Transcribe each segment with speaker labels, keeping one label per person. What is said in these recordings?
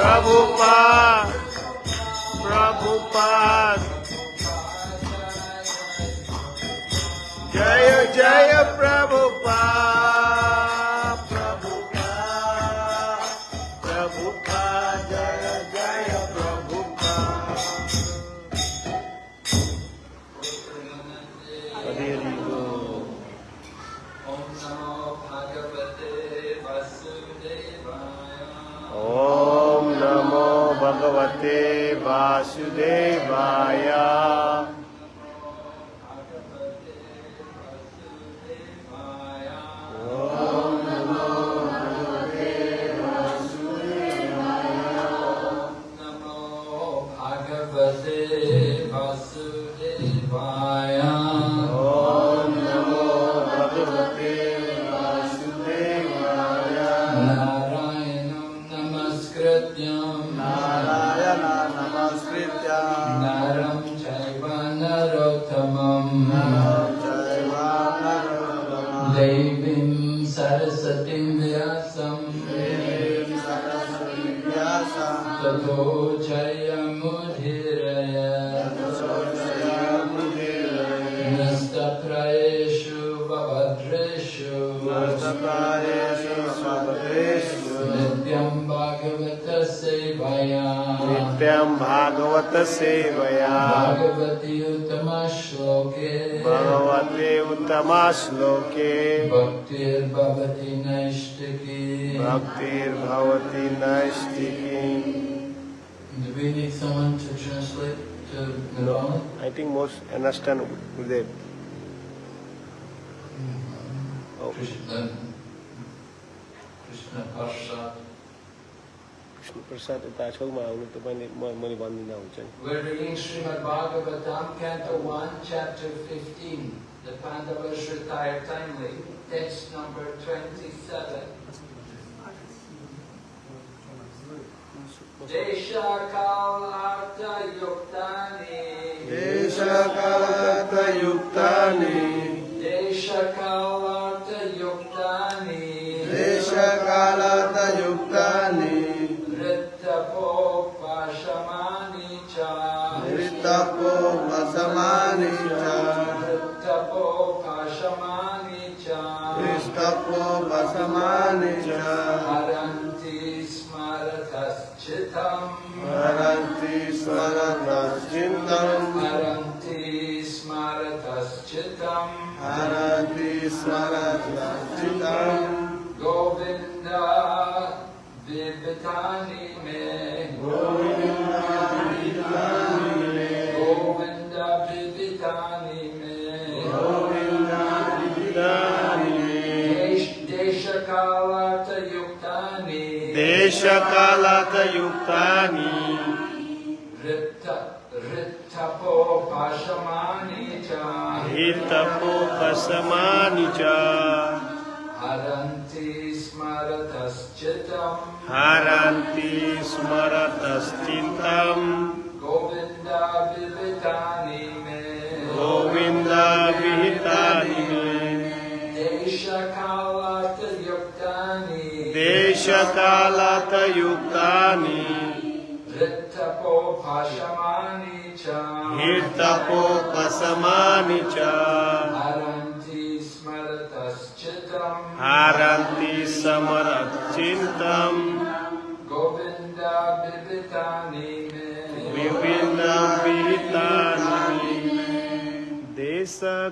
Speaker 1: Prabhupada,
Speaker 2: Prabhupada, Jaya Jaya. वासुदेवाय।
Speaker 1: भगवत सेवया भगवती
Speaker 2: उत्तमा श्लोके भगवते
Speaker 1: उत्तमा श्लोके भक्तिर्भवति
Speaker 2: नैष्टिकी भक्तिर्भवति नैष्टिकी
Speaker 1: Do we need someone to translate to Nirvana?
Speaker 2: I think most understand Gurudev. Oh.
Speaker 1: Krishna, Krishna Parshat.
Speaker 2: Vishnu प्रसाद यता छेउमा आउनु तपाईँले मैले भनिदिँदा हुन्छ नि
Speaker 1: Desha Kalata Yuktani. Desha Yuktani.
Speaker 2: چارتی
Speaker 1: ہر اسمرکشمر
Speaker 2: چھ
Speaker 1: گوندی میں
Speaker 2: گوند कालादयुक्तानि
Speaker 1: ऋथपो भृतपो
Speaker 2: भसमानि च। हरन्ति
Speaker 1: स्मरतश्चितम्
Speaker 2: हरन्ति
Speaker 1: स्मरतश्चितं
Speaker 2: गोविन्दा
Speaker 1: देशकालातयुक्तानि
Speaker 2: rittapo pashamani cha
Speaker 1: हितपोपशमानि च
Speaker 2: haranti smarataschitam
Speaker 1: हारन्ति समरचिन्तम्
Speaker 2: govinda vividani me
Speaker 1: विभिन्नविहितानि देशकालथयुक्तानि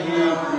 Speaker 1: الله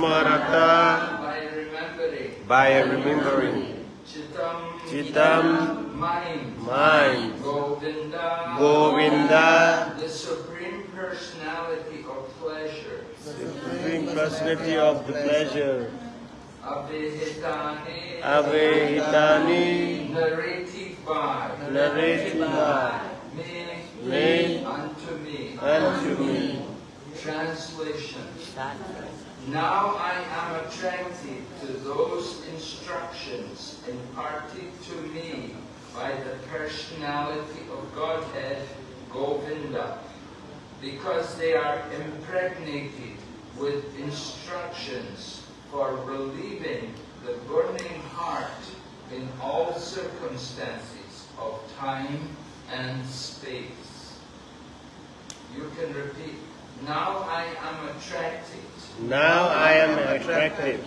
Speaker 2: Smarata.
Speaker 1: smarata,
Speaker 2: By remembering.
Speaker 1: by remembering,
Speaker 2: Chitam.
Speaker 1: chitam,
Speaker 2: Mind.
Speaker 1: mind,
Speaker 2: Govinda.
Speaker 1: Govinda,
Speaker 2: The Supreme Personality of Pleasure.
Speaker 1: the supreme personality of the pleasure,
Speaker 2: Abhihitani.
Speaker 1: Avehitani,
Speaker 2: Narrated by.
Speaker 1: narrated by
Speaker 2: Me.
Speaker 1: Me.
Speaker 2: Unto me.
Speaker 1: unto me.
Speaker 2: Translation. Now I am attracted to those instructions imparted to me by the personality of Godhead, Govinda, because they are impregnated with instructions for relieving the burning heart in all circumstances of time and space. You can repeat. Now I am attracted
Speaker 1: Now I am attracted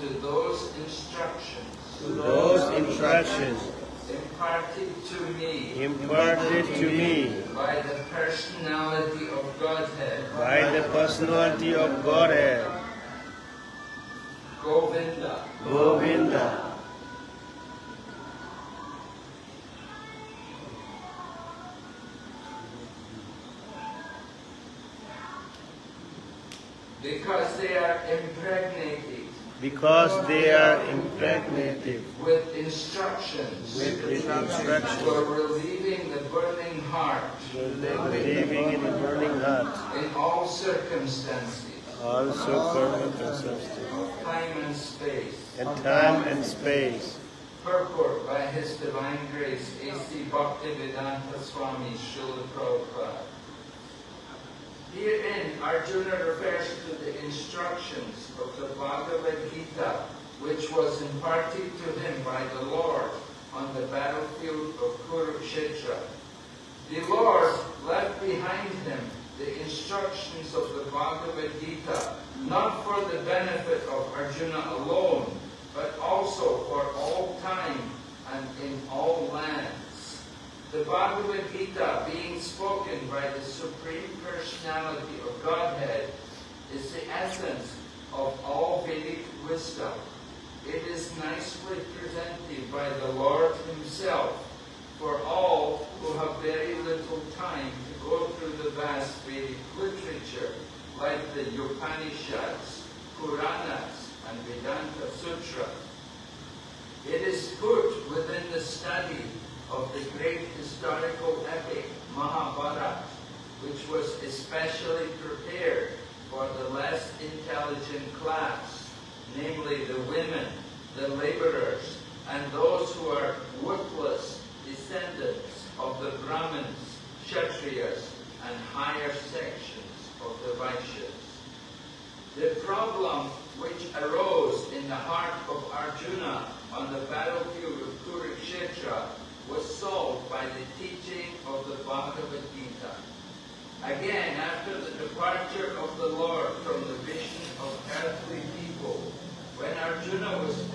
Speaker 2: to those instructions.
Speaker 1: to those instructions
Speaker 2: imparted to me.
Speaker 1: Imparted to me.
Speaker 2: By the personality of Godhead,
Speaker 1: by the personality of Godhead,
Speaker 2: Govinda.
Speaker 1: Govinda.
Speaker 2: Because they are impregnated
Speaker 1: Because they are impregnated
Speaker 2: with instructions
Speaker 1: with instructions,
Speaker 2: for relieving the burning heart
Speaker 1: living in a burning heart,
Speaker 2: in all circumstances,
Speaker 1: also circumstances,
Speaker 2: time and space.
Speaker 1: and time and space.
Speaker 2: Purport by His Divine Grace, A.C. Bhaktivedanta Swami Srila Prabhupada. Herein, Arjuna refers to the instructions of the Bhagavad Gita, which was imparted to him by the Lord on the battlefield of Kurukshetra. The Lord left behind him the instructions of the Bhagavad Gita, not for the benefit of Arjuna alone, but also for all time and in all lands. The Bhagavad Gita, being spoken by the Supreme Personality of Godhead, is the essence of all Vedic wisdom. It is nicely presented by the Lord Himself for all who have very little time to go through the vast Vedic literature like the Upanishads, Puranas, and Vedanta Sutra. It is put within the study of the great historical epic Mahabharata, which was especially prepared for the less intelligent class, namely the women, the laborers, and those who are worthless descendants of the Brahmins, Kshatriyas, and higher sections of the Vaishyas. The problem which arose in the heart of Arjuna on the battlefield of Kurukshetra was solved by the teaching of the Bhagavad Gita. Again, after the departure of the Lord from the vision of earthly people, when Arjuna was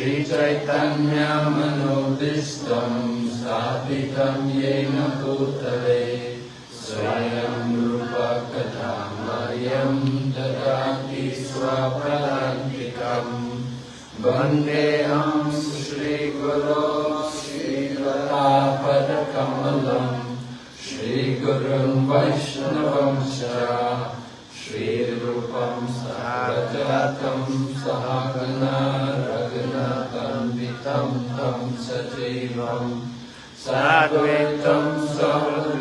Speaker 2: Shri Chaitanya Manobhistam Sthapitam Yena Bhutale Swayam Rupa Kadamari
Speaker 1: कार्यं ददाति स्वपदान्तिकम् वन्देऽहं श्रीगुरो श्रीलतापदकमलम् श्रीगुरुं वैष्णवं च श्रीरूपं सहगतं सहगना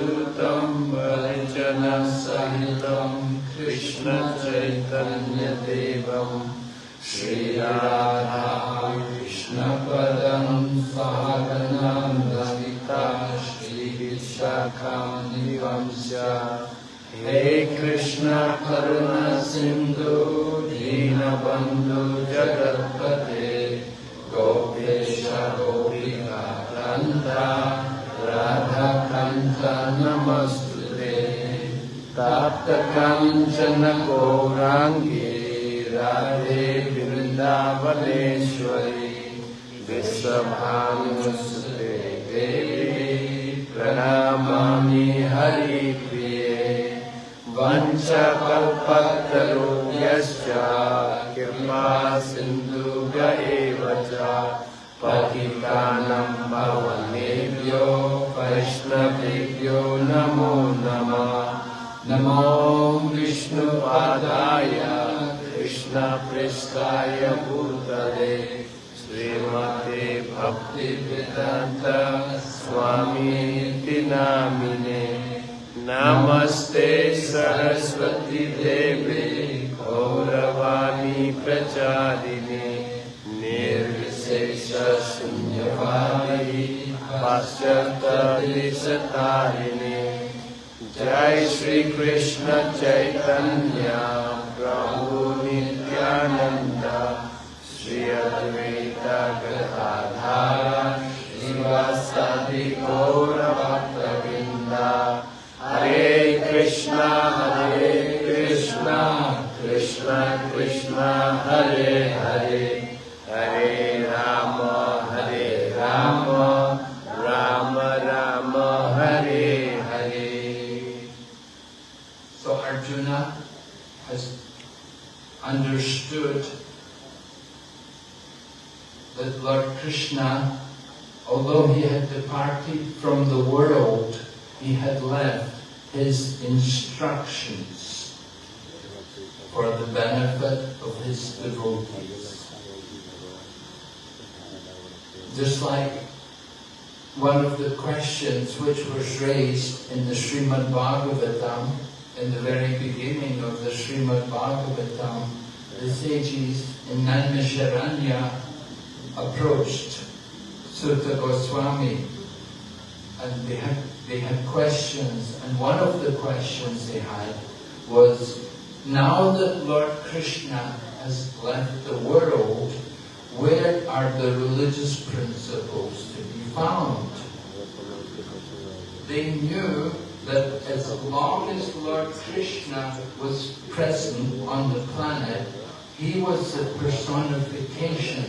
Speaker 1: ृतं वरिचन सहितं कृष्ण चैतन्यदेवं श्रीराधा कृष्णपदं साधनं भविता श्रीविशाखानिवंश हे कृष्ण करुणसिन्धु दीनबन्धु जगत् ताप्तकाञ्चन गौराङ्गे राधे वृन्दावनेश्वरी विश्वभानुसुते देवी प्रणमामि हरिप्रिये वञ्चकल्पतरुभ्यश्च कृपा सिन्धुभ्य एव च पतितानं भवनेभ्यो वैष्णवेभ्यो नमो नमः नमो विष्णुपादाय कृष्णपृष्ठाय भूतले श्रीमते भक्तिवेदान्त स्वामीति नामिने नमस्ते सरस्वती देवे गौरवाणी प्रचारिणे निर्विशेष शून्यवादी ہر شری
Speaker 2: کشن چیتنیہ بہ ندی ادوین کرتا شیواس پورا ہر کرے کرے ہری the world, he had left his instructions for the benefit of his devotees. Just like one of the questions which was raised in the Srimad Bhagavatam, in the very beginning of the Srimad Bhagavatam, the sages in Naimisharanya approached Suta Goswami and they had, they had questions and one of the questions they had was, now that Lord Krishna has left the world, where are the religious principles to be found? They knew that as long as Lord Krishna was present on the planet, he was the personification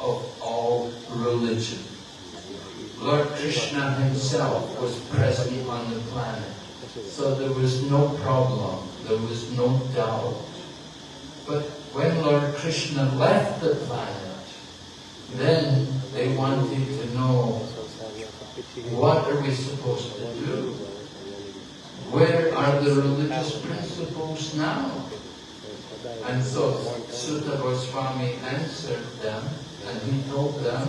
Speaker 2: of all religion. Lord Krishna himself was present on the planet. So there was no problem, there was no doubt. But when Lord Krishna left the planet, then they wanted to know what are we supposed to do? Where are the religious principles now? And so Suta Goswami answered them and he told them,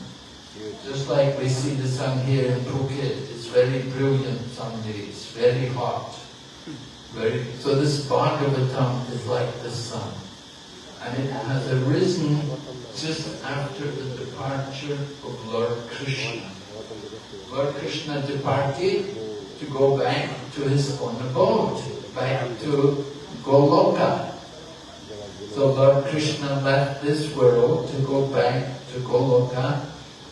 Speaker 2: Just like we see the sun here in Phuket, it's very brilliant some days, very hot. Very, so this Bhagavatam is like the sun. And it has arisen just after the departure of Lord Krishna. Lord Krishna departed to go back to his own abode, back to Goloka. So Lord Krishna left this world to go back to Goloka,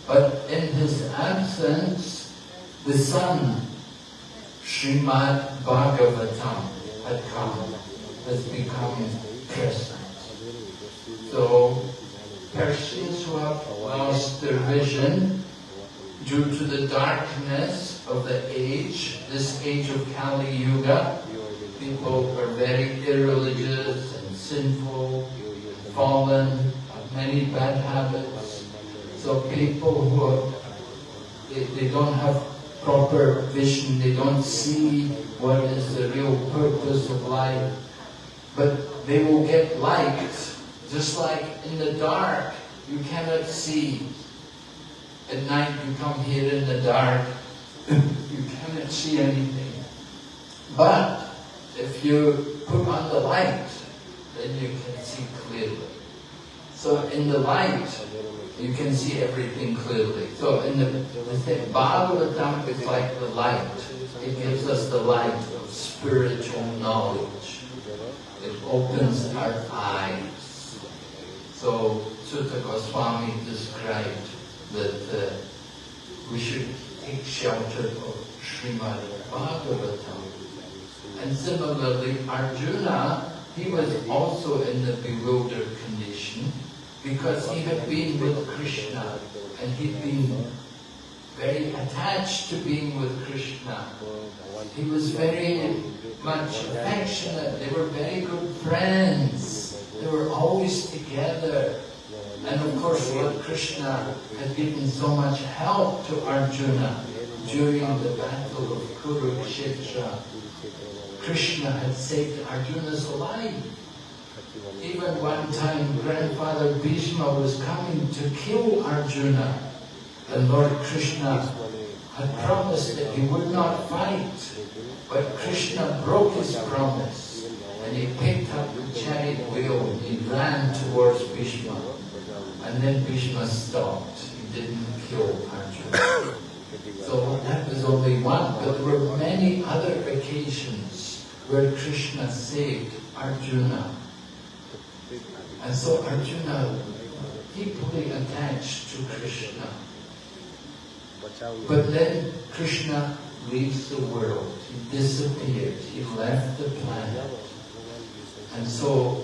Speaker 2: but in his absence, the sun, Srimad Bhagavatam, had come, has become present. So, persons who have lost their vision due to the darkness of the age, this age of Kali Yuga, people are very irreligious and sinful, fallen, many bad habits. So people who are, they, they don't have proper vision, they don't see what is the real purpose of life, but they will get light, just like in the dark, you cannot see. At night you come here in the dark, you cannot see anything. But if you put on the light, then you can see clearly. So in the light, you can see everything clearly. So in the, the thing, Bhagavatam is like the light. It gives us the light of spiritual knowledge. It opens our eyes. So Suta Goswami described that uh, we should take shelter of Srimad Bhagavatam. And similarly, Arjuna, he was also in the bewildered condition because he had been with Krishna and he'd been very attached to being with Krishna. He was very much affectionate. They were very good friends. They were always together. And of course, Lord Krishna had given so much help to Arjuna during the battle of Kurukshetra. Krishna had saved Arjuna's life. Even one time, grandfather Bhishma was coming to kill Arjuna. And Lord Krishna had promised that he would not fight. But Krishna broke his promise. And he picked up the chariot wheel and he ran towards Bhishma. And then Bhishma stopped. He didn't kill Arjuna. So that was only one, but there were many other occasions where Krishna saved Arjuna. And so Arjuna deeply attached to Krishna. But then Krishna leaves the world. He disappeared. He left the planet. And so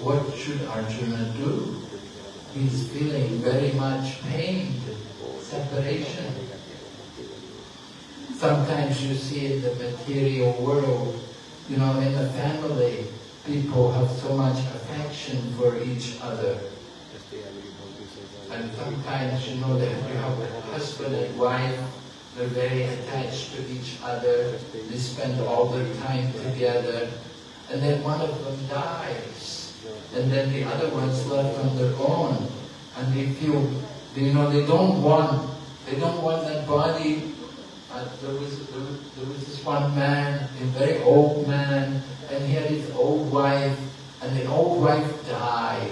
Speaker 2: what should Arjuna do? He's feeling very much pain, separation. Sometimes you see in the material world, you know, in the family, people have so much affection for each other. And sometimes, you know, that you have a husband and wife, they're very attached to each other, they spend all their time together, and then one of them dies, and then the other one's left on their own, and they feel, you know, they don't want, they don't want that body. Uh, there, was, there, was, there was this one man, a very old man, and he had his old wife, and the old wife died.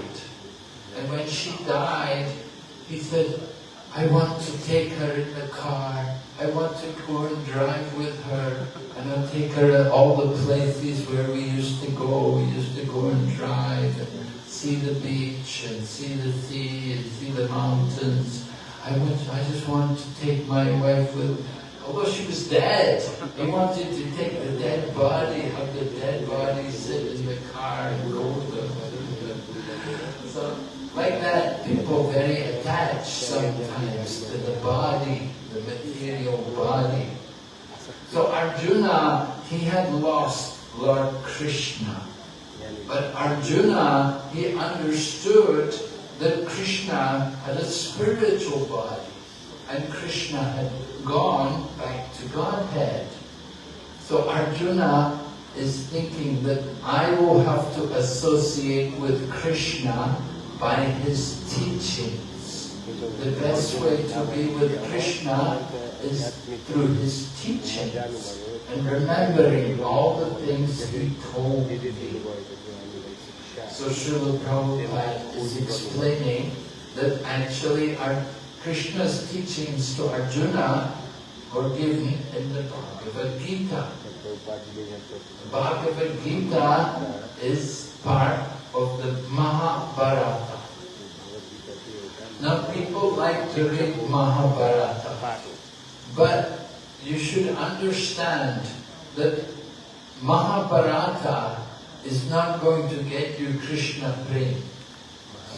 Speaker 2: And when she died, he said, I want to take her in the car. I want to go and drive with her. And I'll take her to all the places where we used to go. We used to go and drive and see the beach and see the sea and see the mountains. I, want, I just want to take my wife with Although she was dead, he wanted to take the dead body, have the dead body sit in the car and with them. So, like that, people very attached sometimes to the body, the material body. So Arjuna, he had lost Lord Krishna. But Arjuna, he understood that Krishna had a spiritual body and Krishna had gone back to Godhead. So Arjuna is thinking that I will have to associate with Krishna by his teachings. The best way to be with Krishna is through his teachings and remembering all the things he told me. So Srila Prabhupada is explaining that actually our Krishna's teachings to Arjuna were given in the Bhagavad Gita. The Bhagavad Gita is part of the Mahabharata. Now people like to read Mahabharata, but you should understand that Mahabharata is not going to get you Krishna prem.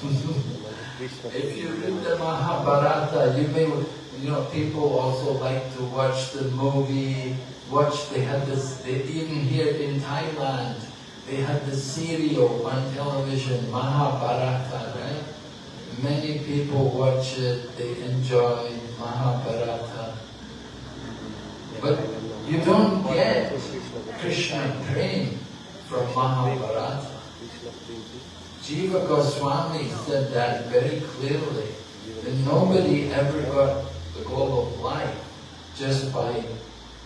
Speaker 2: If you read the Mahabharata, you may, you know, people also like to watch the movie, watch, they had this, they, even here in Thailand, they had the serial on television, Mahabharata, right? Many people watch it, they enjoy Mahabharata. But you don't get Krishna prem from Mahabharata. Jiva Goswami said that very clearly, that nobody ever got the goal of life just by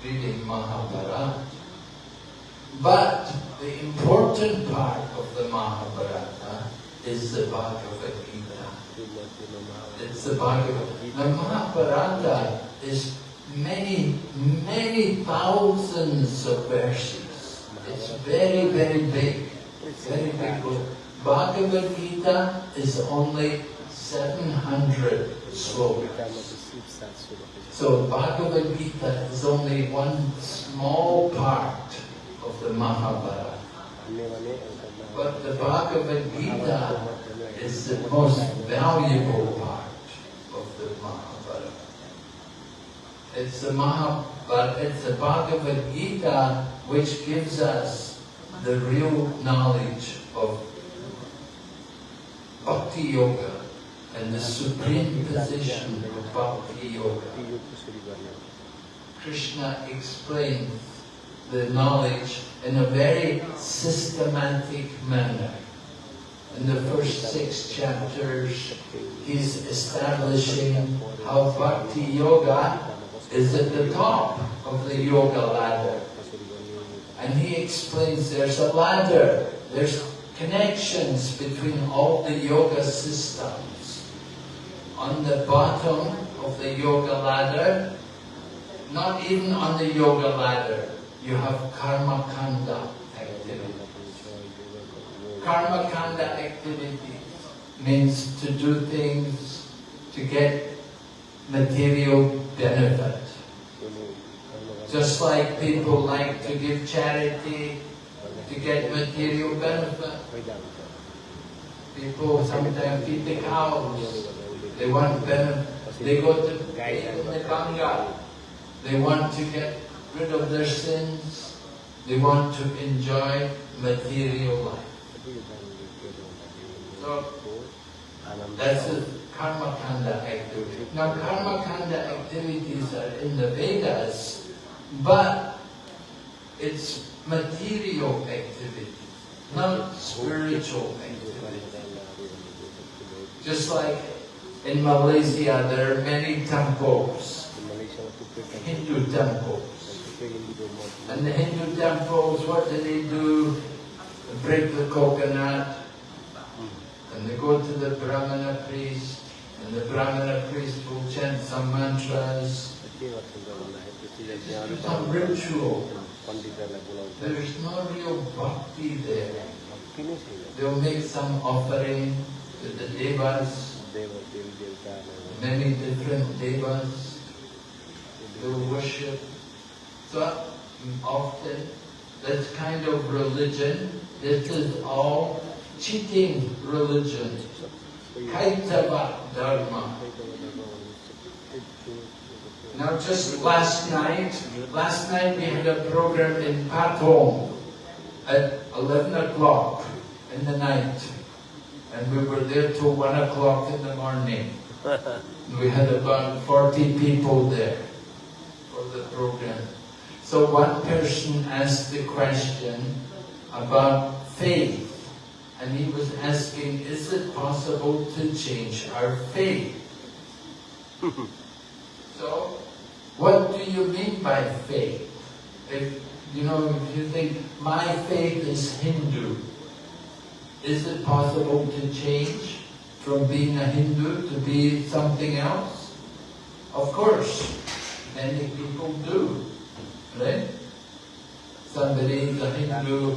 Speaker 2: reading Mahabharata. But the important part of the Mahabharata is the Bhagavad Gita. It's the Bhagavad Gita. The Mahabharata is many, many thousands of verses. It's very, very big. Very big book. Bhagavad Gita is only 700 slokas. So Bhagavad Gita is only one small part of the Mahabharata. But the Bhagavad Gita is the most valuable part of the Mahabharata. It's the Mahabharata, it's the Bhagavad Gita which gives us the real knowledge of Bhakti Yoga and the supreme position of Bhakti Yoga. Krishna explains the knowledge in a very systematic manner. In the first six chapters, he's establishing how Bhakti Yoga is at the top of the yoga ladder. And he explains there's a ladder, there's connections between all the yoga systems. On the bottom of the yoga ladder, not even on the yoga ladder, you have karma kanda activity. Karma kanda activity means to do things to get material benefit. Just like people like to give charity to get material benefit. People sometimes feed the cows. They want benefit. They go to the Ganga. They want to get rid of their sins. They want to enjoy material life. So that's a karma kanda activity. Now karma kanda activities are in the Vedas, but it's material activity, not spiritual activity. Just like in Malaysia, there are many temples, Hindu temples. And the Hindu temples, what do they do? They break the coconut, and they go to the Brahmana priest, and the Brahmana priest will chant some mantras, some ritual. There's no real bhakti there. They'll make some offering to the devas, many different devas. They'll worship. So often, that's kind of religion. This is all cheating religion. Kaitava dharma. Now just last night, last night we had a program in Patong at 11 o'clock in the night. And we were there till 1 o'clock in the morning. We had about 40 people there for the program. So one person asked the question about faith. And he was asking, is it possible to change our faith? So, what do you mean by faith? If, you know, if you think, my faith is Hindu, is it possible to change from being a Hindu to be something else? Of course, many people do, right? somebody, the Hindu,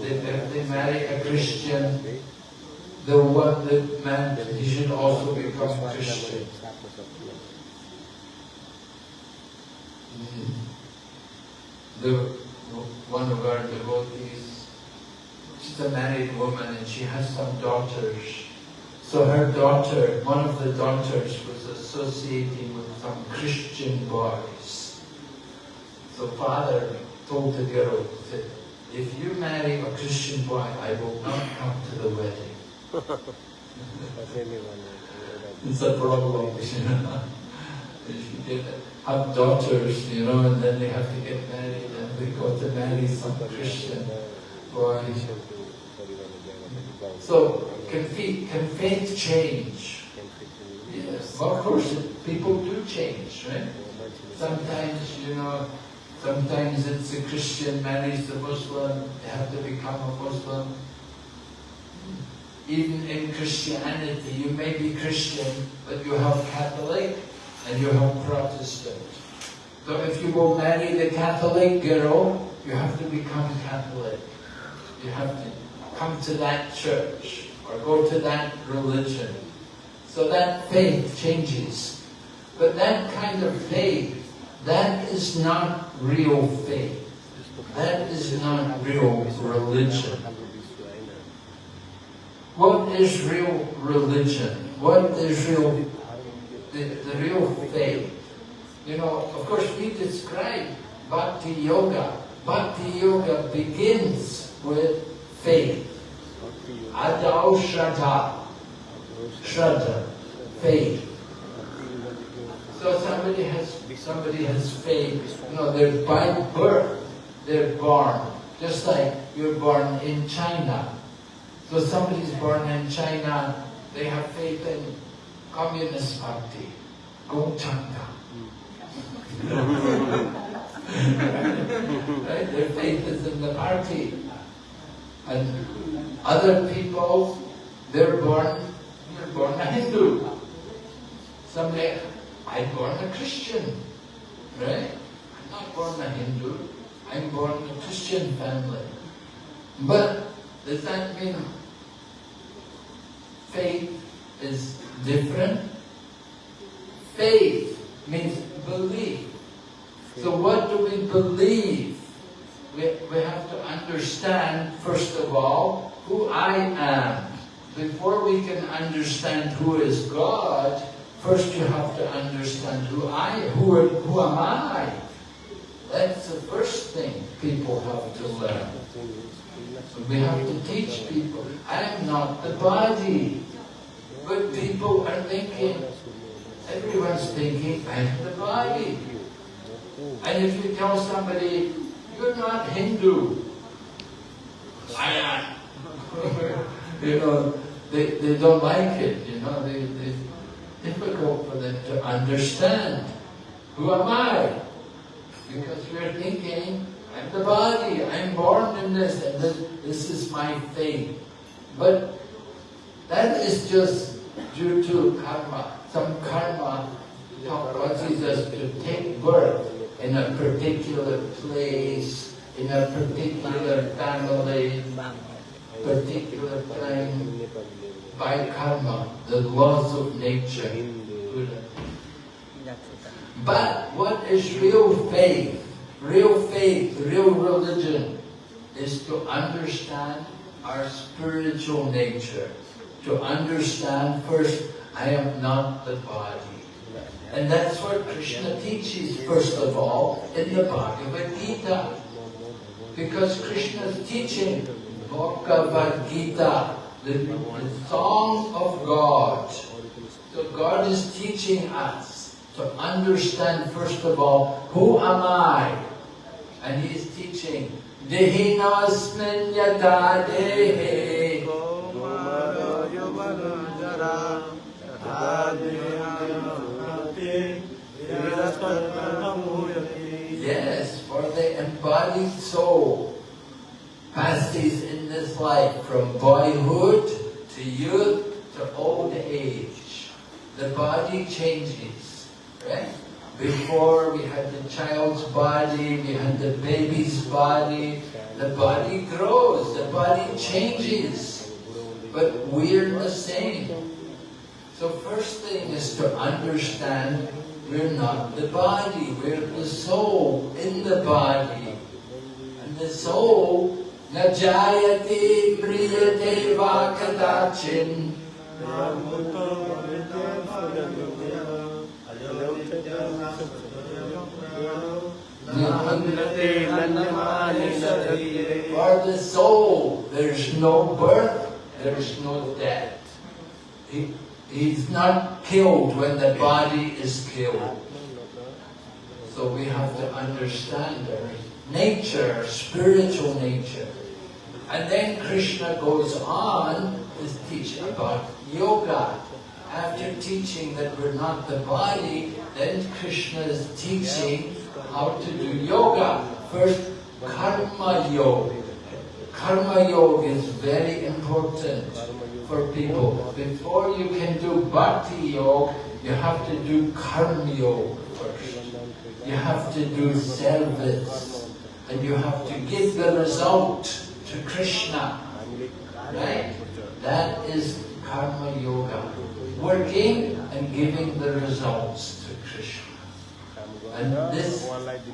Speaker 2: they, they marry a Christian, the one that man, he should also become Christian. The, one of our devotees, she's a married woman and she has some daughters. So her daughter, one of the daughters was associating with some Christian boys. So father told the girl, said, if you marry a Christian boy, I will not come to the wedding. it's a problem. If you get, have daughters, you know, and then they have to get married and they go to marry some Christian boy. So, can can faith change? Yes, of course, people do change, right? Sometimes, you know, sometimes it's a Christian marries a Muslim, they have to become a Muslim. Even in Christianity, you may be Christian, but you have Catholic and you have Protestant. So if you will marry the Catholic girl, you have to become Catholic. You have to come to that church or go to that religion. So that faith changes. But that kind of faith, that is not real faith. That is not real religion. What is real religion? What is real, the, the real faith? You know, of course we describe Bhakti Yoga. Bhakti Yoga begins with faith. Adau Shraddha. Shraddha. Faith. So somebody has somebody has faith. You know, they're by birth, they're born. Just like you're born in China. So somebody's born in China, they have faith in Communist Party, Gongchanga. right? Their faith is in the party. And other people, they're born, they're born a Hindu. Somebody, I'm born a Christian, right? I'm not born a Hindu. I'm born in a Christian family. But does that mean faith is different? Faith means belief. So what do we believe? We, we have to understand, first of all, who I am. Before we can understand who is God, first you have to understand who I who, who am I? That's the first thing people have to learn. We have to teach people, I am not the body. People are thinking, everyone's thinking, I'm the body. And if you tell somebody, you're not Hindu, I am. you know, they, they don't like it, you know, they, they, difficult for them to understand. Who am I? Because we're thinking, I'm the body, I'm born in this, and this, this is my faith. But that is just due to karma. Some karma causes us to take birth in a particular place, in a particular family, particular time, by karma, the laws of nature. But what is real faith? Real faith, real religion is to understand our spiritual nature. To understand first, I am not the body. And that's what Krishna teaches, first of all, in the Bhagavad Gita. Because Krishna is teaching Bhagavad Gita, the, the song of God. So God is teaching us to understand, first of all, who am I? And He is teaching, Dehinasmin yata. Yes, for the embodied soul passes in this life from boyhood to youth to old age. The body changes, right? Before we had the child's body, we had the baby's body. The body grows, the body changes, but we're the same. So first thing is to understand we're not the body, we're the soul in the body. And the soul, najayate mriyate va kadachin. For the soul, there's no birth, there's no death. He, he's not killed when the body is killed. So we have to understand our nature, spiritual nature. And then Krishna goes on to teach about yoga. After teaching that we're not the body, then Krishna is teaching how to do yoga. First, karma yoga. Karma yoga is very important for people. Before you can do bhakti yoga, you have to do karma yoga first. You have to do service. And you have to give the result to Krishna. Right? That is karma yoga. Working and giving the results to Krishna. And this,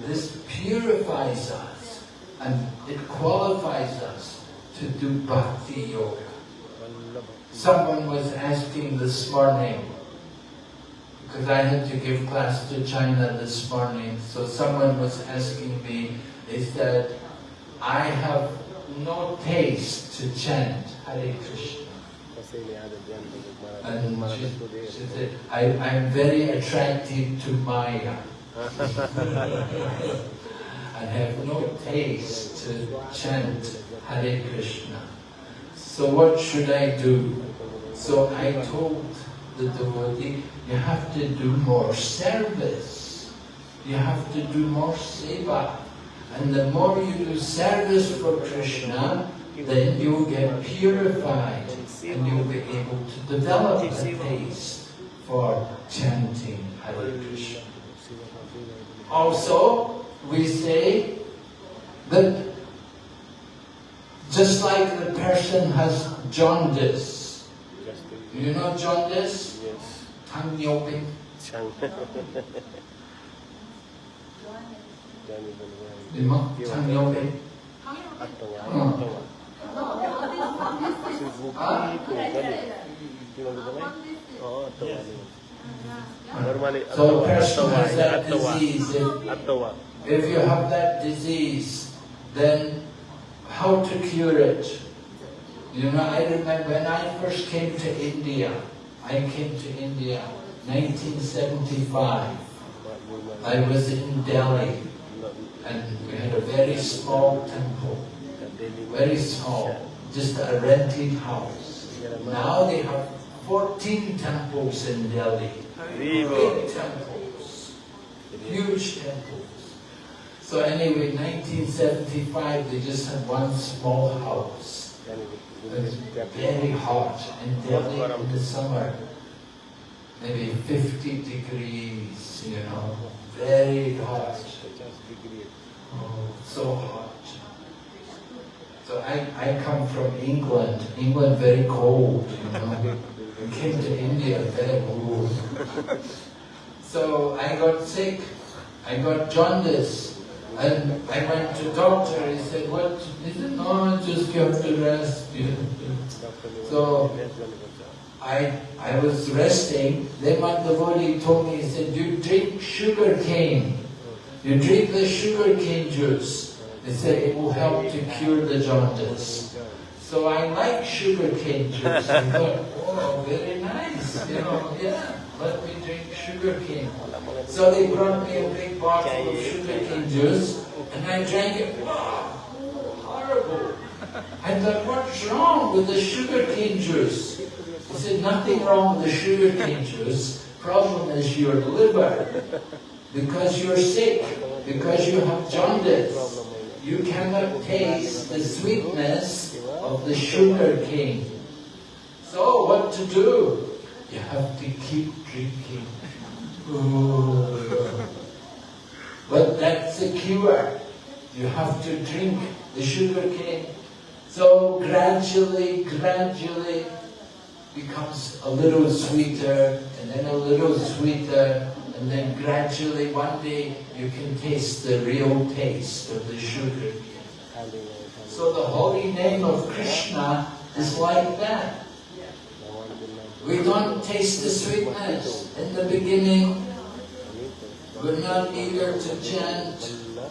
Speaker 2: this purifies us and it qualifies us to do bhakti yoga. Someone was asking this morning, because I had to give class to China this morning, so someone was asking me, they said, I have no taste to chant Hare Krishna. And she, she said, I, I'm very attracted to Maya. I have no taste to chant Hare Krishna. So what should I do? So I told the devotee, you have to do more service. You have to do more seva. And the more you do service for Krishna, then you will get purified and you'll be able to develop a taste for chanting Hare Krishna. Also, we say that just like the person has jaundice, you know jaundice?
Speaker 1: Yes.
Speaker 2: Tang yoping.
Speaker 1: Chang.
Speaker 2: Di mo? Tang yoping.
Speaker 1: Ato nga.
Speaker 2: Hmm.
Speaker 1: Ato nga. Si Buki po. Gani. Tingnan mo ba? Oo, ato nga. Normally,
Speaker 2: So a person has that disease. If, if you have that disease, then how to cure it? You know, I remember when I first came to India, I came to India 1975. I was in Delhi and we had a very small temple, very small, just a rented house. Now they have 14 temples in Delhi, big temples, huge temples. So anyway, 1975, they just had one small house. It was very hot in Delhi in the summer, maybe 50 degrees, you know, very hot. Oh, so hot. So I, I come from England, England very cold, you know. We came to India very cold. So I got sick, I got jaundice, and I went to doctor, he said, what? He said, no, just you have to rest. So I, I was resting, then devotee told me, he said, you drink sugar cane. You drink the sugar cane juice. They say it will help to cure the jaundice. So I like sugar cane juice. I thought, oh, very nice. You know, yeah, let me drink sugar cane. So they brought me a big bottle of sugar cane juice, and I drank it. Wow, horrible. I thought, what's wrong with the sugar cane juice? He said, nothing wrong with the sugar cane juice. Problem is your liver. Because you're sick, because you have jaundice, you cannot taste the sweetness of the sugar cane. So what to do? You have to keep drinking. Oh. But that's the cure. You have to drink the sugar cane. So gradually, gradually becomes a little sweeter and then a little sweeter and then gradually one day you can taste the real taste of the sugar cane. So the holy name of Krishna is like that. We don't taste the sweetness. In the beginning, we're not eager to chant.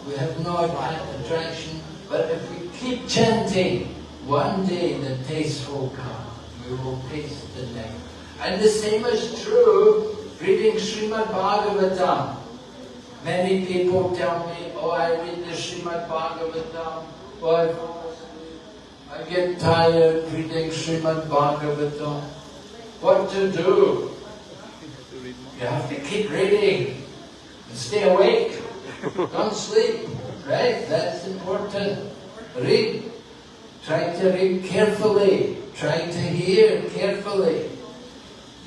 Speaker 2: We have no attraction. But if we keep chanting, one day the taste will come. We will taste the name. And the same is true reading Srimad Bhagavatam. Many people tell me, oh, I read the Srimad Bhagavatam, but I get tired reading Srimad Bhagavatam. What to do? You have to keep reading and stay awake. Don't sleep, right? That's important. Read. Try to read carefully. Try to hear carefully.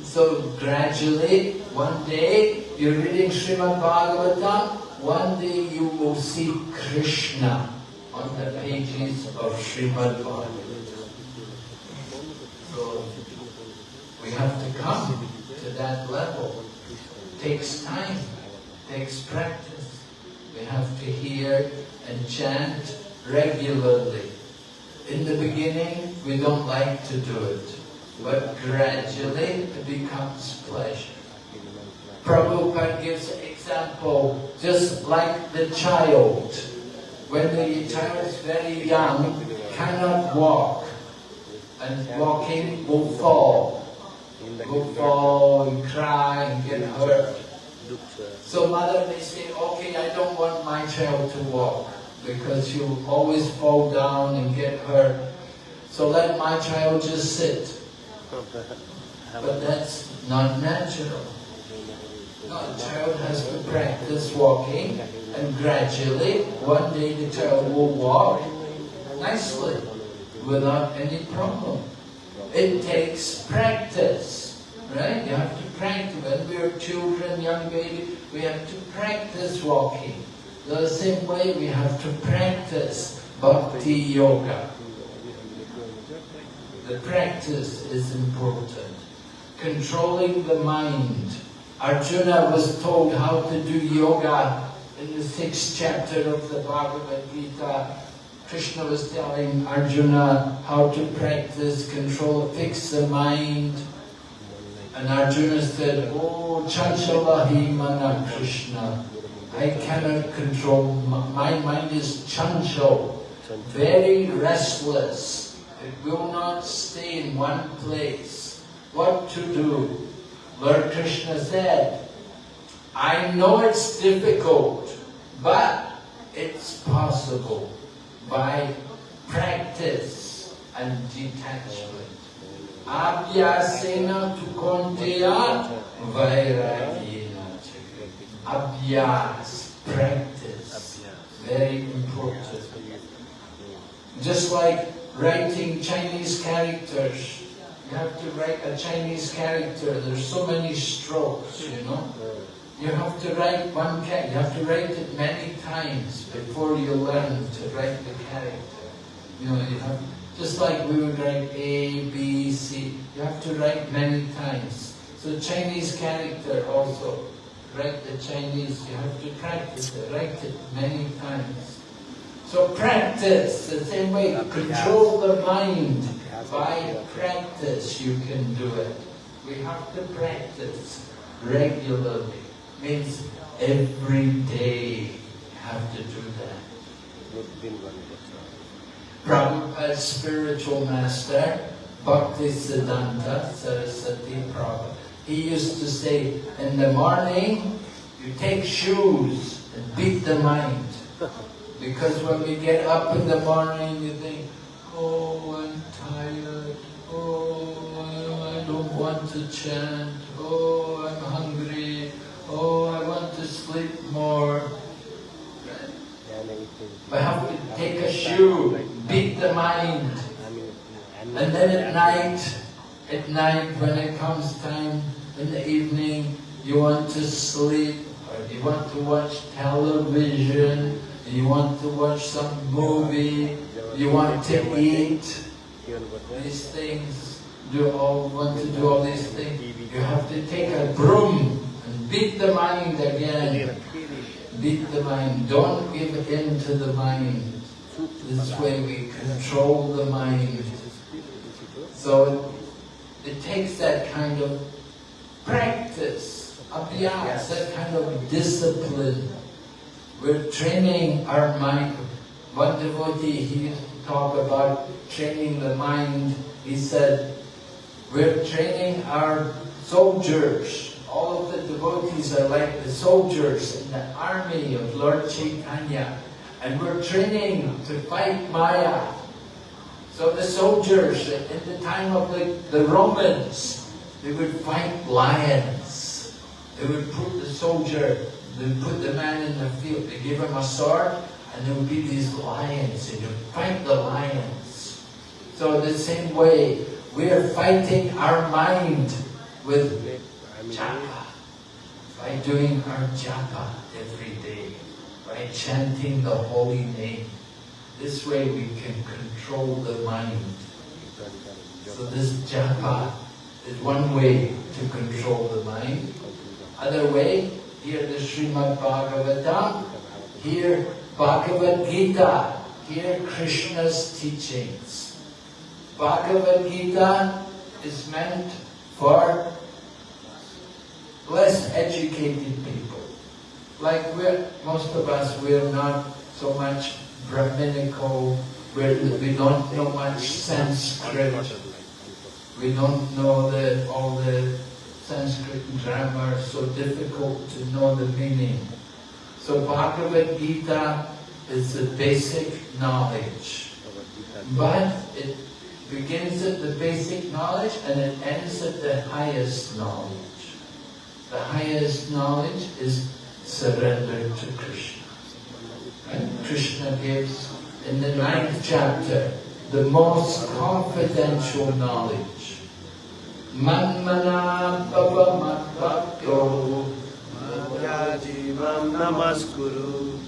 Speaker 2: So gradually, one day, you're reading Srimad Bhagavatam, one day you will see Krishna on the pages of Srimad Bhagavatam. So, we have to come to that level. It takes time, it takes practice. We have to hear and chant regularly. In the beginning, we don't like to do it, but gradually it becomes pleasure. Prabhupada gives an example, just like the child. When the child is very young, cannot walk, and walking will fall. Will fall and cry and get hurt. So mother may say, okay, I don't want my child to walk because he'll always fall down and get hurt. So let my child just sit. But that's not natural. No, the child has to practice walking and gradually one day the child will walk nicely without any problem. It takes practice, right? You have to practice. When we are children, young baby, we have to practice walking. The same way we have to practice bhakti yoga. The practice is important. Controlling the mind. Arjuna was told how to do yoga in the sixth chapter of the Bhagavad Gita. Krishna was telling Arjuna how to practice, control, fix the mind. And Arjuna said, Oh, Chanchalahi Mana Krishna. I cannot control, my mind is chanchal, very restless. It will not stay in one place. What to do? Lord Krishna said, I know it's difficult, but it's possible by practice and detachment. Abhyasena tu kaunteya vairagyena Abhyas, practice, very important. Just like writing Chinese characters, you have to write a Chinese character, there's so many strokes, you know. You have to write one character, you have to write it many times before you learn to write the character. You know, you have, just like we would write A, B, C, you have to write many times. So Chinese character also, write the Chinese, you have to practice it, write it many times. So practice, the same way, control the mind. By practice you can do it. We have to practice regularly. Means every day have to do that. Prabhupada's spiritual master, Bhakti Siddhanta Saraswati Prabhupada, he used to say, in the morning, you take shoes and beat the mind. Because when we get up in the morning, you think, oh, I'm tired. Oh, I don't want to chant. Oh, I'm hungry. More. We have to take a shoe, beat the mind. And then at night, at night when it comes time in the evening, you want to sleep. or you want to watch television, you want to watch some movie, you want to eat, these things, do all want to do all these things, you have to take a broom and beat the mind again. Beat the mind. Don't give in to the mind. This way we control the mind. So it, it takes that kind of practice, abhyas, that kind of discipline. We're training our mind. One devotee, he talked about training the mind. He said, we're training our soldiers. All of the devotees are like the soldiers in the army of Lord Chaitanya. And we're training to fight Maya. So the soldiers, in the time of the, the Romans, they would fight lions. They would put the soldier, they would put the man in the field, they give him a sword, and there would be these lions, and you fight the lions. So the same way, we are fighting our mind with japa, by doing our japa every day, by chanting the holy name. This way we can control the mind. So this japa is one way to control the mind. Other way, here the Srimad Bhagavatam, here Bhagavad Gita, here Krishna's teachings. Bhagavad Gita is meant for less educated people. Like we're, most of us, we're not so much Brahminical, we're, we don't know much Sanskrit, we don't know the, all the Sanskrit grammar, so difficult to know the meaning. So Bhagavad Gita is the basic knowledge. But it begins at the basic knowledge and it ends at the highest knowledge. The highest knowledge is surrender to Krishna. And Krishna gives in the ninth chapter the most confidential knowledge. Manmana bhava madbhakto
Speaker 1: Jivam namaskuru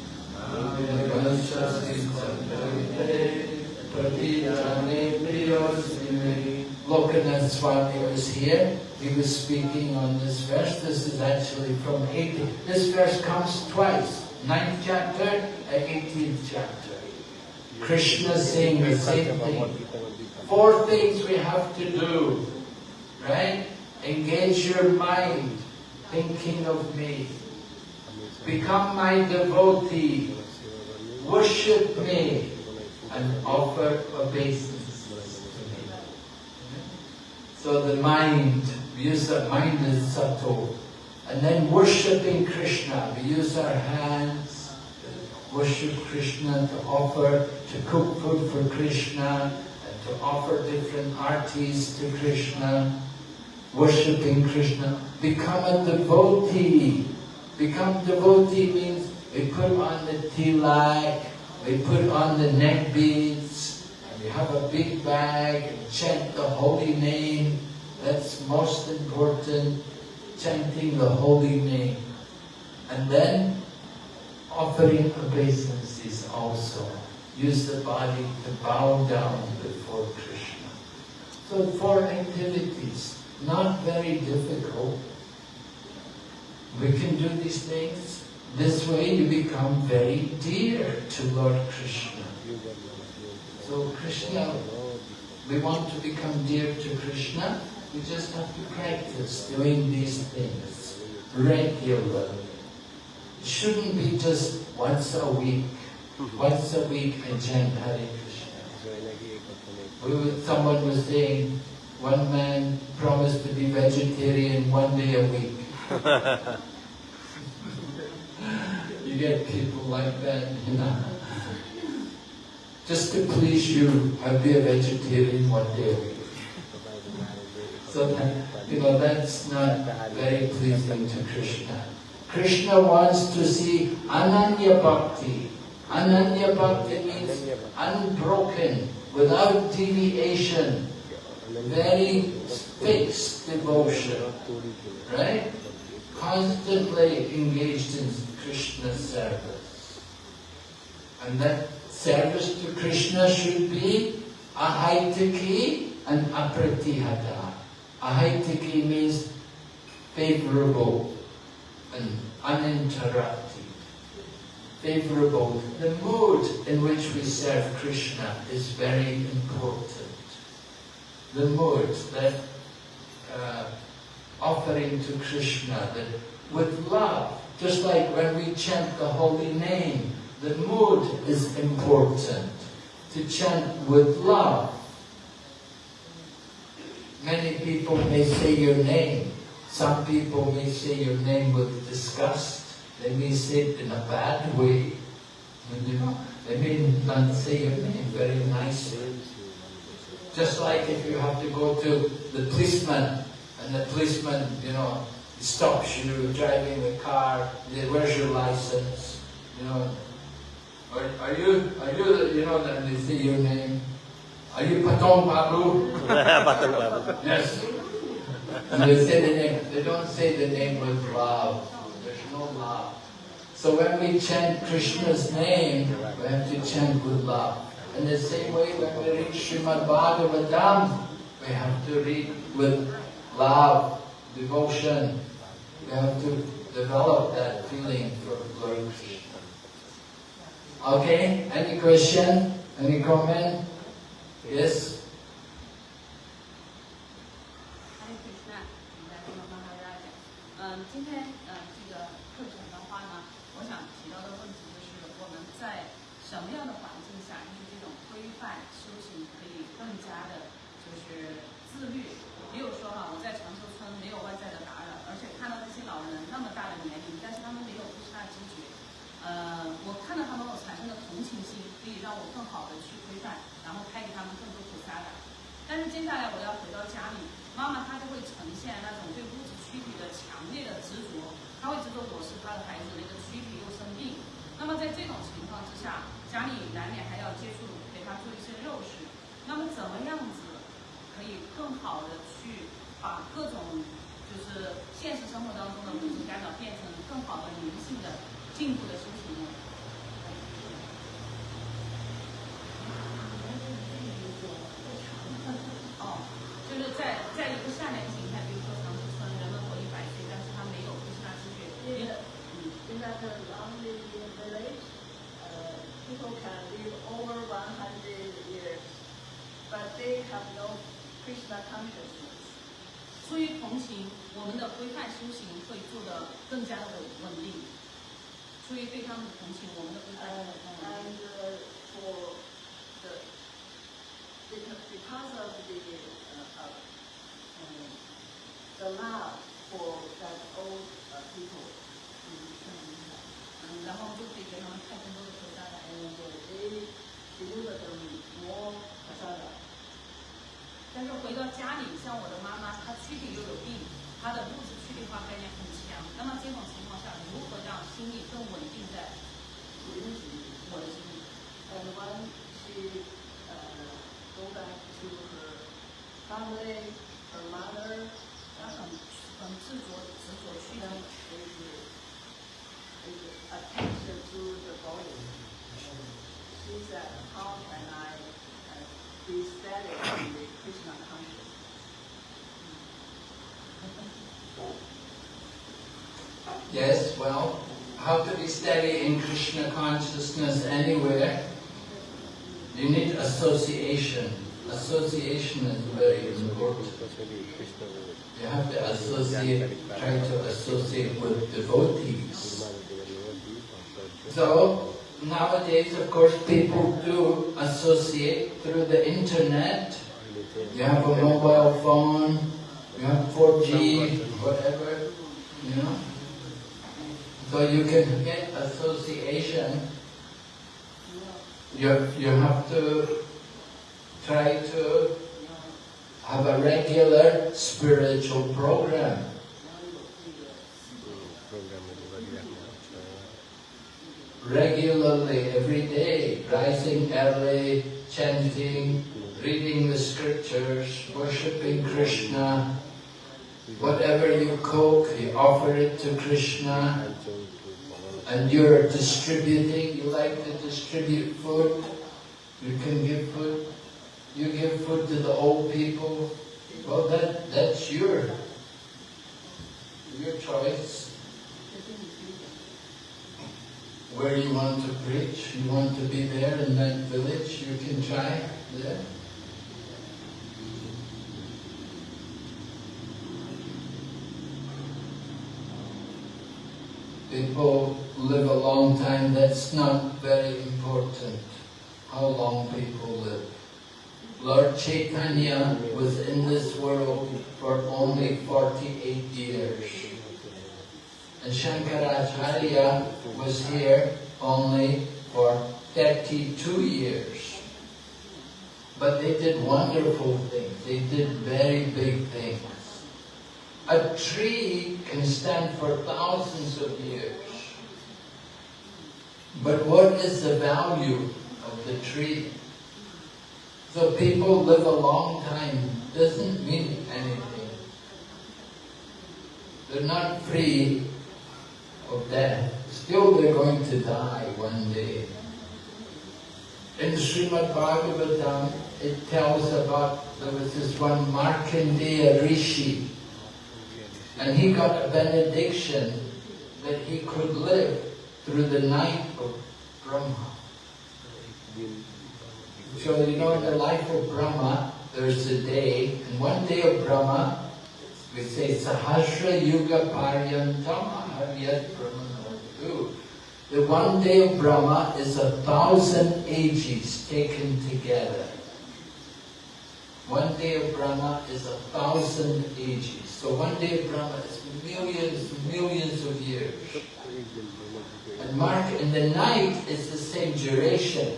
Speaker 2: Lokanath Swami was here. He was speaking on this verse. This is actually from 18. This verse comes twice. 9th chapter and 18th chapter. Krishna saying the same thing. Four things we have to do. Right? Engage your mind thinking of me. Become my devotee. Worship me and offer obeisance. So the mind, we use the mind as subtle. And then worshipping Krishna, we use our hands worship Krishna, to offer, to cook food for Krishna, and to offer different artis to Krishna, worshipping Krishna. Become a devotee. Become devotee means we put on the tilak, we put on the neck beads, we have a big bag and chant the holy name. That's most important, chanting the holy name. And then offering obeisances also. Use the body to bow down before Krishna. So four activities, not very difficult. We can do these things. This way you become very dear to Lord Krishna. So Krishna, we want to become dear to Krishna, we just have to practice doing these things regularly. It shouldn't be just once a week. Once a week I chant Hare Krishna. We were, someone was saying, one man promised to be vegetarian one day a week. you get people like that, you know. Just to please you, I'll be a vegetarian one day. So you know, that's not very pleasing to Krishna. Krishna wants to see Ananya Bhakti. Ananya Bhakti means unbroken, without deviation, very fixed devotion, right? constantly engaged in Krishna service. And that service to Krishna should be ahaitaki and apratihata. Ahaitaki means favorable and uninterrupted. Favorable. The mode in which we serve Krishna is very important. The mode that uh, offering to Krishna, that with love, just like when we chant the holy name, the mood is important. To chant with love. Many people may say your name. Some people may say your name with disgust. They may say it in a bad way. You know, they may not say your name very nicely. Just like if you have to go to the policeman and the policeman, you know, stops you driving the car, where's your license? You know, are, are you, are you, you know, that they say your name. Are you Patong Pablo?
Speaker 1: Patong Pablo.
Speaker 2: Yes. And they say the name, they don't say the name with love. There's no love. So when we chant Krishna's name, we have to chant with love. In the same way, when we read Srimad Bhagavatam, we have to read with love, devotion. We have to develop that feeling for Lord Krishna. Okay, any question? Any comment? Yes?
Speaker 3: 嗨
Speaker 2: Krishna consciousness anywhere? You need association. Association is very important. You have to associate, try to associate with devotees. So, nowadays, of course, people do associate through the internet. You have a mobile phone, you have 4G, whatever, you know. So you can get association. You, you have to try to have a regular spiritual program. Regularly, every day, rising early, chanting, reading the scriptures, worshipping Krishna, Whatever you cook, you offer it to Krishna, and you're distributing, you like to distribute food, you can give food, you give food to the old people, well that, that's your, your choice. Where you want to preach, you want to be there in that village, you can try there. People live a long time, that's not very important, how long people live. Lord Chaitanya was in this world for only 48 years. And Shankaracharya was here only for 32 years. But they did wonderful things. They did very big things. A tree can stand for thousands of years. But what is the value of the tree? So people live a long time doesn't mean anything. They're not free of death. Still they're going to die one day. In Srimad Bhagavatam, it tells about, there was this one Markandeya Rishi, and he got a benediction that he could live through the night of Brahma. So you know in the life of Brahma, there's a day, and one day of Brahma, we say Sahasra Yuga Paryantam Haryat Brahma The one day of Brahma is a thousand ages taken together. One day of Brahma is a thousand ages. So one day of Brahma is millions, millions of years. And Mark, in the night is the same duration.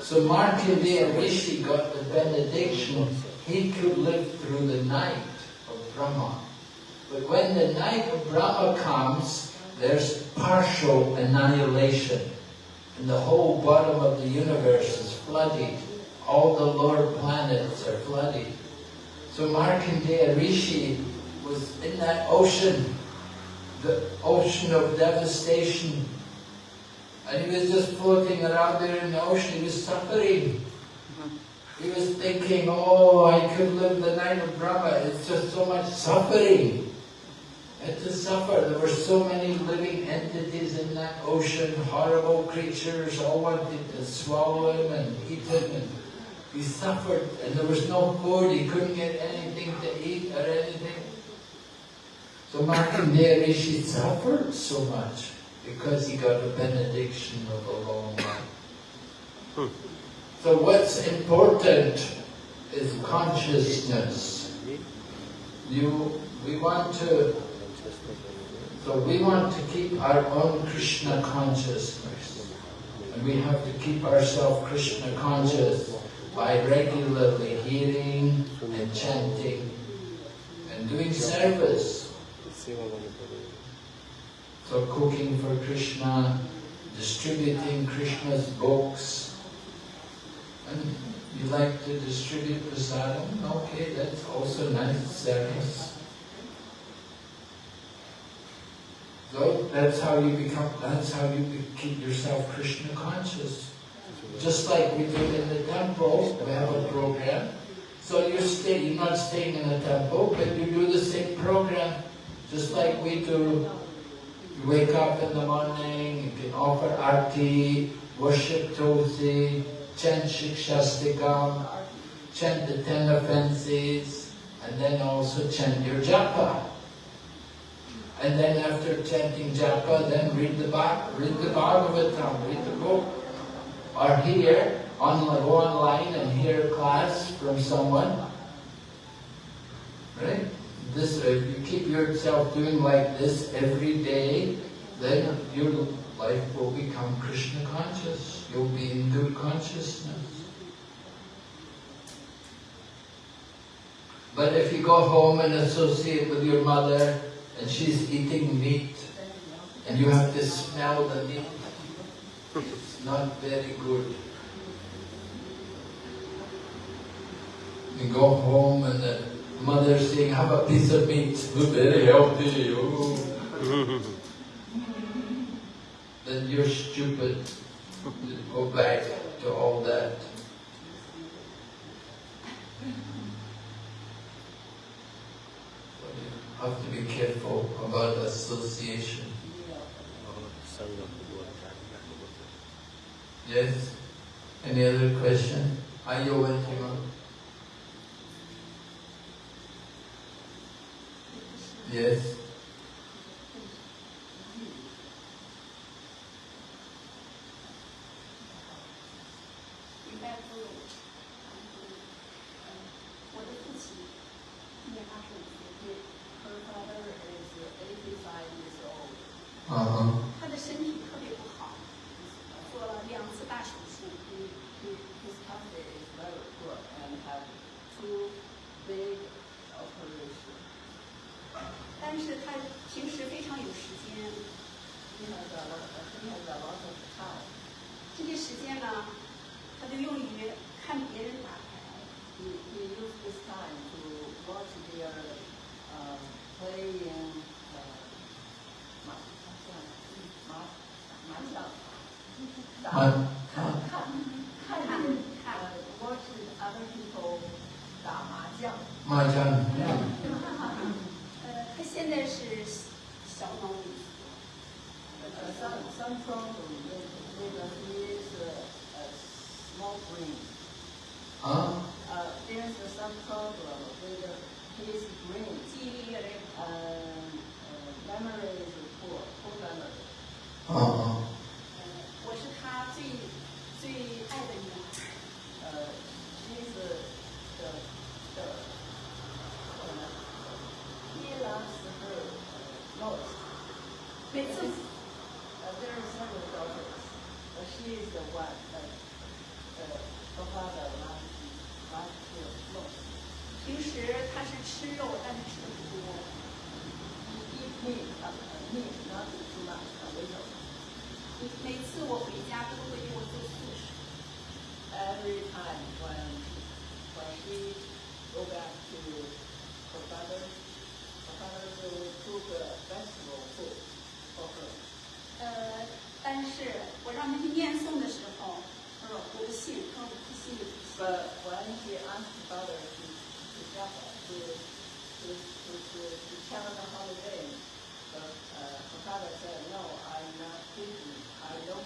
Speaker 2: So Markandeya Rishi got the benediction, he could live through the night of Brahma. But when the night of Brahma comes, there's partial annihilation. And the whole bottom of the universe is flooded. All the lower planets are flooded. So Markandeya Rishi was in that ocean, the ocean of devastation, and he was just floating around there in the ocean, he was suffering. Mm-hmm. He was thinking, oh, I could live the night of Brahma, it's just so much suffering. And to suffer. There were so many living entities in that ocean, horrible creatures, all wanted to swallow him and eat him. And he suffered, and there was no food, he couldn't get anything to eat or anything. So Markandeya Rishi suffered so much because he got a benediction of a long life. So what's important is consciousness. You, we want to, so we want to keep our own Krishna consciousness. And we have to keep ourselves Krishna conscious by regularly hearing and chanting and doing service. So cooking for Krishna, distributing Krishna's books, and you like to distribute prasadam, okay, that's also nice service. So that's how you become, that's how you keep yourself Krishna conscious. Just like we do in the temple, we have a program. So you stay, you're not staying in the temple, but you do the same program, just like we do you wake up in the morning, you can offer arti, worship Tulsi, chant Shikshashtakam, chant the ten offenses, and then also chant your japa. And then after chanting japa, then read the read the Bhagavatam, read the book. Or here, on, go online and hear class from someone. Right? This, if you keep yourself doing like this every day, then your life will become Krishna conscious. You'll be in good consciousness. But if you go home and associate with your mother and she's eating meat and you have to smell the meat, it's not very good. You go home and the
Speaker 4: Mother saying, have a piece of meat, very healthy. ooh." then you're stupid go back to all that. You have to be careful about association. Yes? Any other question? Are you waiting Yes?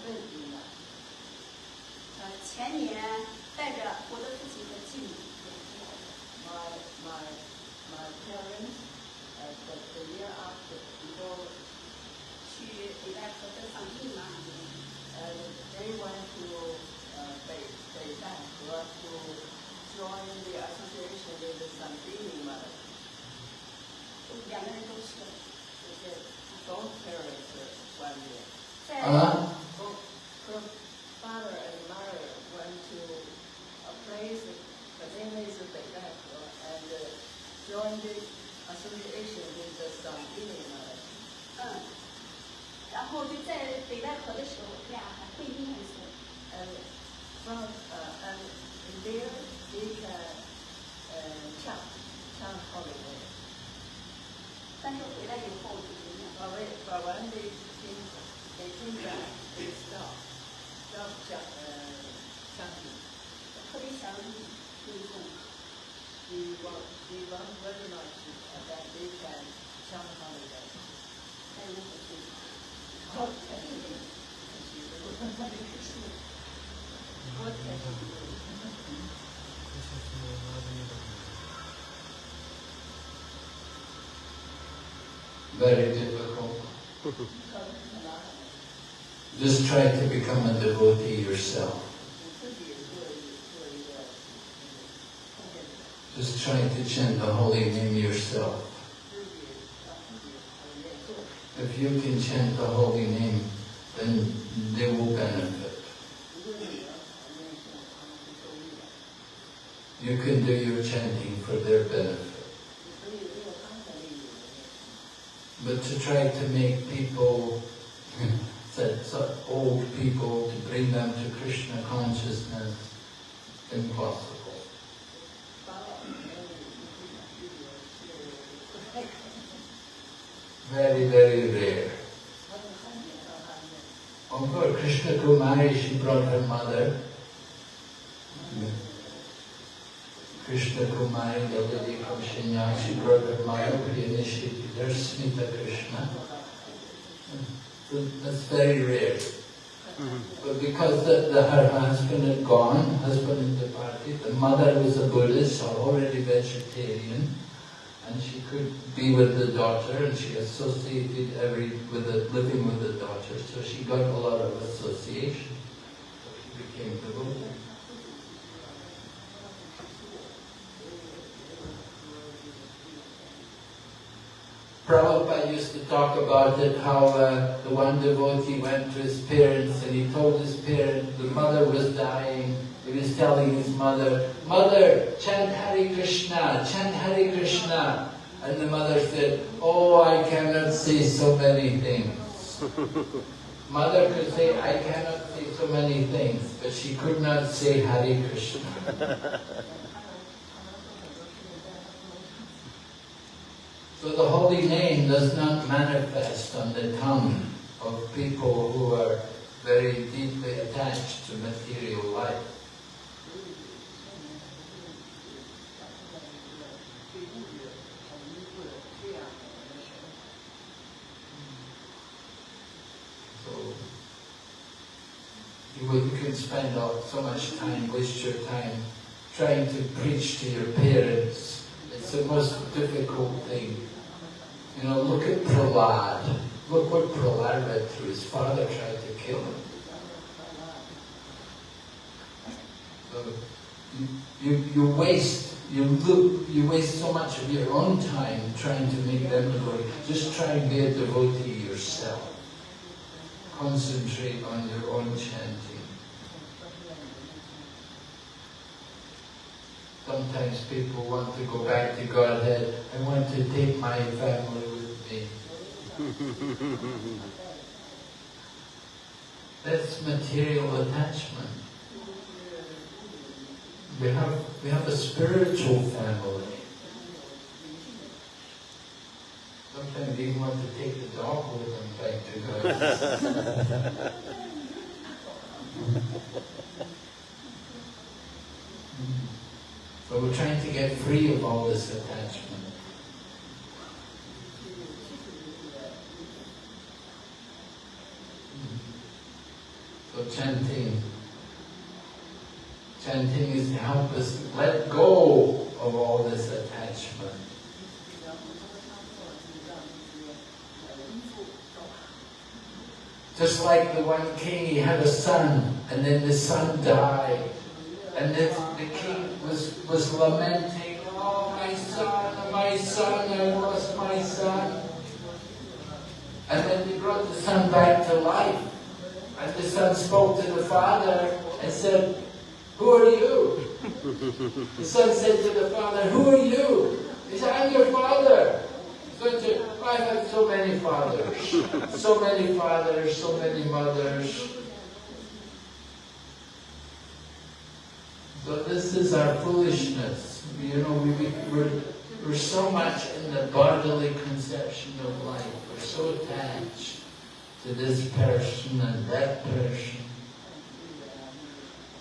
Speaker 5: I don't believe in that. 呃，前年带着我的父亲和继母 My my my parents, uh, the the year after before 去北戴河的场地嘛，and they went to uh, 北北戴河 to join the association with the Sandini mother. 两个人都去了，就是 both parents went there. 在
Speaker 4: Uh-huh.
Speaker 5: both her father and mother went to a place, the name is Beidaihe, and uh, joined the association with the Sandini mother. 嗯，然后就在北戴河的时候，他俩还会念诵。And from uh, and in there they can uh, chant chant holiday. 但是回来以后就不念。But when but when 我真的不知道要讲呃相信，我特别想你尊重。We want we want very much that they can come on again. I want to see. What can you do? Thank you. What can you do? What can you do? What can you do? 谢谢，我拉着你走。
Speaker 4: Very difficult. Just try to become a devotee yourself. Just try to chant the holy name yourself. If you can chant the holy name, then they will benefit. You can do your chanting for their benefit. But to try to make people, to old people, to bring them to Krishna consciousness, impossible.
Speaker 2: Very, very rare. On her Krishna Kumari, she brought her mother. Krishna Kumari, the lady from Shenyang, she brought her mother, who initiated her Smita Krishna. That's very rare. But because the, the, her husband had gone, husband had departed, the mother was a Buddhist already vegetarian, and she could be with the daughter, and she associated every with the living with the daughter, so she got a lot of association. So she became devotee. Prabhupada used to talk about it, how uh, the one devotee went to his parents and he told his parents, the mother was dying, he was telling his mother, Mother, chant Hare Krishna, chant Hare Krishna. And the mother said, Oh, I cannot say so many things. Mother could say, I cannot say so many things, but she could not say Hare Krishna. So the holy name does not manifest on the tongue of people who are very deeply attached to material life. So you, you can spend all, so much time, waste your time trying to preach to your parents. It's the most difficult thing. You know, look at Prahlad. Look what Prahlad went through. His father tried to kill him. So you, you, you waste you look you waste so much of your own time trying to make them devotee. Just try and be a devotee yourself. Concentrate on your own chanting. Sometimes people want to go back to Godhead. I want to take my family with me. That's material attachment. We have, we have a spiritual family. Sometimes even want to take the dog with them back to God. So we're trying to get free of all this attachment. So chanting, chanting is to help us let go of all this attachment. Just like the one king, he had a son, and then the son died. And then the king was, was lamenting, oh my son, my son, I lost my son. And then they brought the son back to life. And the son spoke to the father and said, who are you? the son said to the father, who are you? He said, I'm your father. I've had so many fathers, so many fathers, so many mothers. So this is our foolishness. You know, we, we, we're, we're so much in the bodily conception of life. We're so attached to this person and that person.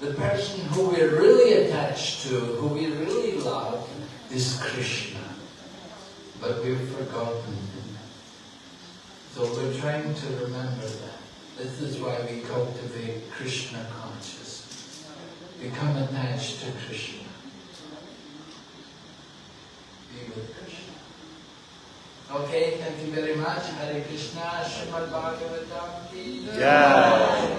Speaker 2: The person who we're really attached to, who we really love, is Krishna. But we've forgotten him. So we're trying to remember that. This is why we cultivate Krishna consciousness. Become attached to Krishna. Be with Krishna. Okay, thank you very much. Hare Krishna, Srimad Bhagavatam
Speaker 1: Jai.